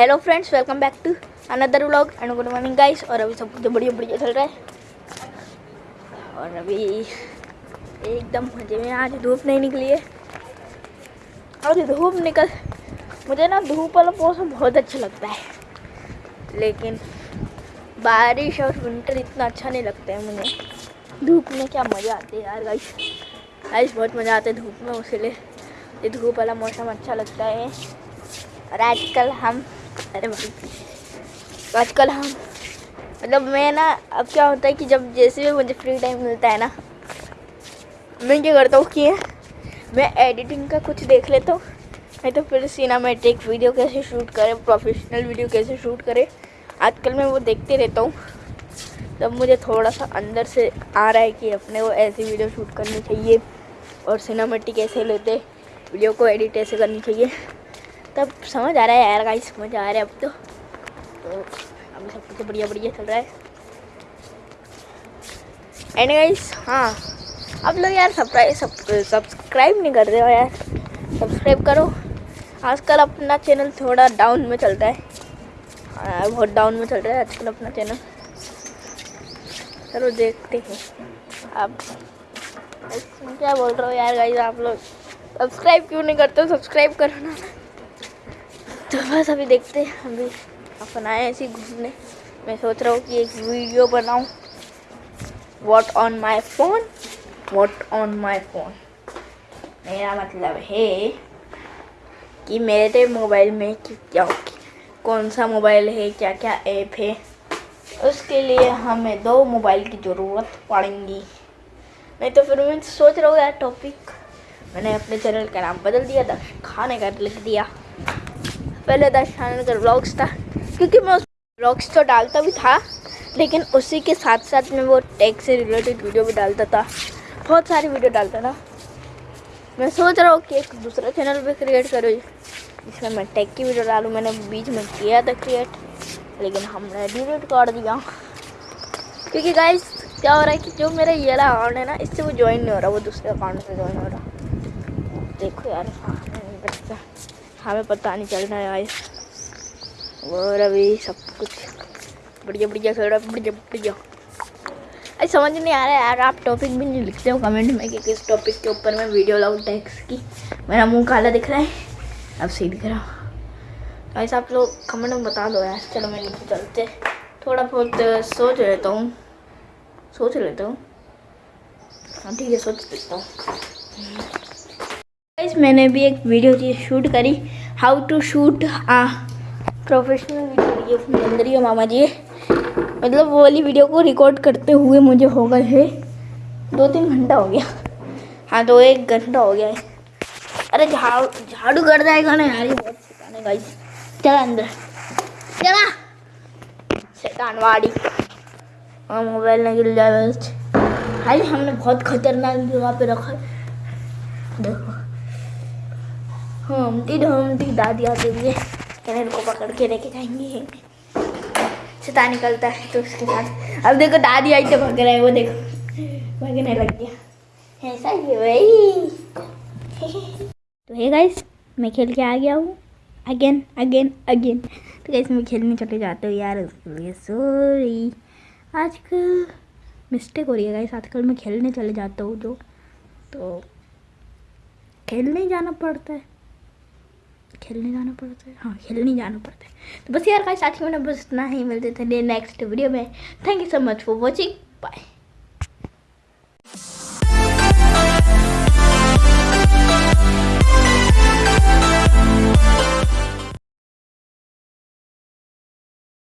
Hello friends welcome back to another vlog and good morning guys और अभी सब कुछ तो बढ़िया बढ़िया चल रहा है। और अभी एकदम मज़े में आज धूप नहीं निकली है। और धूप निकल, मुझे ना धूप वाला मौसम बहुत अच्छा लगता है। लेकिन बारिश और विंटर इतना अच्छा नहीं लगता है मुझे। धूप में क्या मज़ा आते है यार गाइस गाइस बहुत मज़ा आता है धूप में उसके लिए धूप वाला मौसम अच्छा लगता है। और आजकल हम अरे भाई। आजकल हम मतलब मैं ना, अब क्या होता है कि जब जैसे भी मुझे फ्री टाइम मिलता है ना, मैं क्या करता हूँ कि मैं एडिटिंग का कुछ देख लेता हूँ। नहीं तो फिर सिनेमेटिक वीडियो कैसे शूट करें प्रोफेशनल वीडियो कैसे शूट करें, आजकल मैं वो देखते रहता हूँ। तब मुझे थोड़ा सा अंदर से आ रहा है कि अपने को ऐसी वीडियो शूट करनी चाहिए और सिनेमेटिक ऐसे लेते वीडियो को एडिट ऐसे करनी चाहिए। तब समझ आ रहा है यार गाइस समझ आ रहा है अब तो।, तो। अब सब कुछ बढ़िया बढ़िया चल रहा है। एंड गाइस हाँ अब लोग यार सब्सक्राइब सब्सक्राइब नहीं कर रहे हो यार। सब्सक्राइब करो। आजकल अपना चैनल थोड़ा डाउन में चल रहा है। हाँ, बहुत डाउन में चल रहा है आजकल अपना चैनल चलो देखते हैं। आप क्या बोल रहे हो यार गाइस आप लोग? सब्सक्राइब क्यों नहीं करते सब्सक्राइब करो ना। तो बस अभी देखते हैं, अभी अपन आए ऐसे घूमने। मैं सोच रहा हूँ कि एक वीडियो बनाऊँ। What on my phone what on my phone मेरा मतलब है कि मेरे मोबाइल में क्या कौन सा मोबाइल है क्या क्या ऐप है, उसके लिए हमें दो मोबाइल की ज़रूरत पड़ेगी। नहीं तो फिर मैं सोच रहा हूँ यार टॉपिक मैंने अपने चैनल का नाम बदल दिया था खाने का लिख दिया। पहले दर्शन चैनल का ब्लॉग्स था, क्योंकि मैं उस ब्लॉग्स तो डालता भी था, लेकिन उसी के साथ साथ मैं वो टैग से रिलेटेड वीडियो भी डालता था। बहुत सारी वीडियो डालता था। मैं सोच रहा हूँ कि एक दूसरा चैनल भी क्रिएट करूँ, जिसमें मैं टैग की वीडियो डालूँ। मैंने बीच में किया था क्रिएट लेकिन हमने डिलीट कर दिया। क्योंकि गाइस क्या हो रहा है कि जो मेरा ये वाला अकाउंट है ना, इससे वो ज्वाइन नहीं हो रहा, वो दूसरे अकाउंट से ज्वाइन हो रहा। देखो यार हाँ नहीं हमें पता नहीं चल रहा है भाई। और अभी सब कुछ बढ़िया बढ़िया खेल रहा है, बढ़िया बढ़िया। अरे समझ नहीं आ रहा है यार, आप टॉपिक भी नहीं लिखते हो कमेंट में कि किस टॉपिक के ऊपर मैं वीडियो लाऊं टैक्स की। मेरा मुँह काला दिख रहा है, अब सही दिख रहा हूँ। गाइस आप लोग कमेंट में बता दो यार। चलो मैं नीचे चलते थोड़ा बहुत सोच लेता हूँ। सोच लेता हूँ। हाँ ठीक है, सोच लेता हूँ। गाइस मैंने भी एक वीडियो शूट करी. How to shoot professional video ये बन मामा जी मतलब वो वाली वीडियो को रिकॉर्ड करते हुए मुझे हो गए है. दो तीन घंटा हो गया. हाँ दो एक घंटा हो गया है. अरे, झाड़ू झाड़ू कर जाएगा ना यार ये बहुत शैतान हाँ, है गाइस चला अंदर. चला शैतानवाड़ी हाँ मोबाइल ना गिर जाए भाई हमने बहुत खतरनाक जगह पे रखा है. देखो. हम डमदी दादी आते हुए। कैनन को पकड़ के लेके जाएँगे। छता निकलता है तो उसके साथ अब देखो दादी आई तो भग रहा है, वो देखो। भगने लग गया। ऐसा ही वही तो हे गाइस मैं खेल के आ गया हूँ। अगेन अगेन अगेन तो गाइस मैं खेलने चले जाते हो यार, उसके लिए। सॉरी आजकल मिस्टेक हो रही है गाइस आजकल मैं खेलने चले जाता हूँ जो। तो खेलने जाना पड़ता है। खेलने जाना पड़ता है। हाँ खेलने जाना पड़ता है। तो बस यार का साथियों ने बस इतना ही, मिलते थे नेक्स्ट वीडियो में। Thank you so much for watching bye